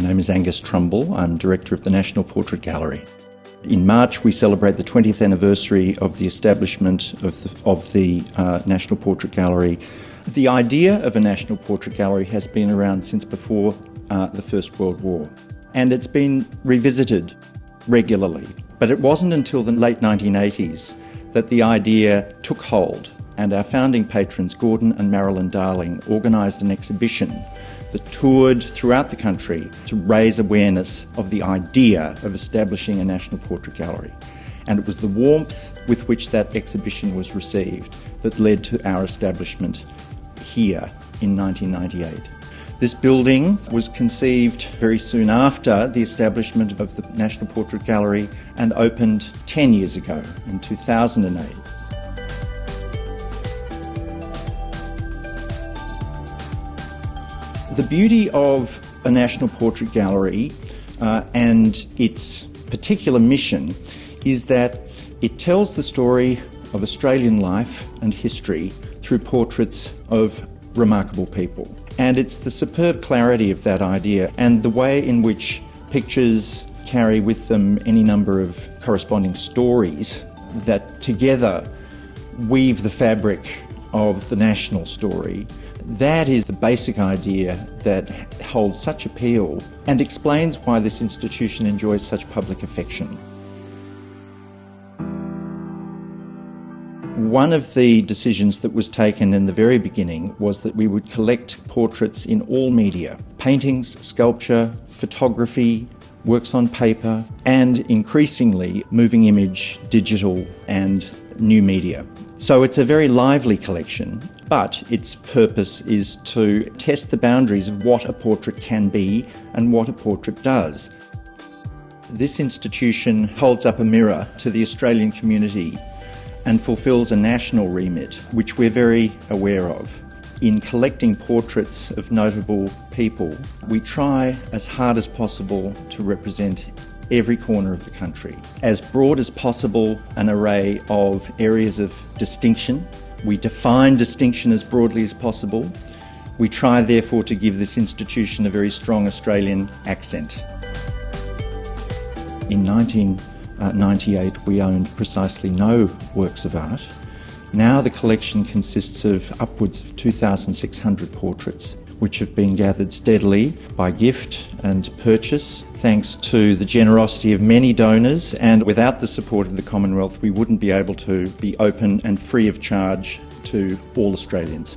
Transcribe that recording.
My name is Angus Trumble. I'm Director of the National Portrait Gallery. In March, we celebrate the 20th anniversary of the establishment of the, of the uh, National Portrait Gallery. The idea of a National Portrait Gallery has been around since before uh, the First World War, and it's been revisited regularly. But it wasn't until the late 1980s that the idea took hold, and our founding patrons, Gordon and Marilyn Darling, organised an exhibition that toured throughout the country to raise awareness of the idea of establishing a National Portrait Gallery. And it was the warmth with which that exhibition was received that led to our establishment here in 1998. This building was conceived very soon after the establishment of the National Portrait Gallery and opened 10 years ago in 2008. The beauty of a National Portrait Gallery uh, and its particular mission is that it tells the story of Australian life and history through portraits of remarkable people. And it's the superb clarity of that idea and the way in which pictures carry with them any number of corresponding stories that together weave the fabric of the national story that is the basic idea that holds such appeal and explains why this institution enjoys such public affection. One of the decisions that was taken in the very beginning was that we would collect portraits in all media paintings, sculpture, photography, works on paper, and increasingly moving image, digital, and new media. So it's a very lively collection, but its purpose is to test the boundaries of what a portrait can be and what a portrait does. This institution holds up a mirror to the Australian community and fulfills a national remit, which we're very aware of. In collecting portraits of notable people, we try as hard as possible to represent every corner of the country. As broad as possible, an array of areas of distinction. We define distinction as broadly as possible. We try, therefore, to give this institution a very strong Australian accent. In 1998, we owned precisely no works of art. Now the collection consists of upwards of 2,600 portraits, which have been gathered steadily by gift and purchase thanks to the generosity of many donors and without the support of the Commonwealth we wouldn't be able to be open and free of charge to all Australians.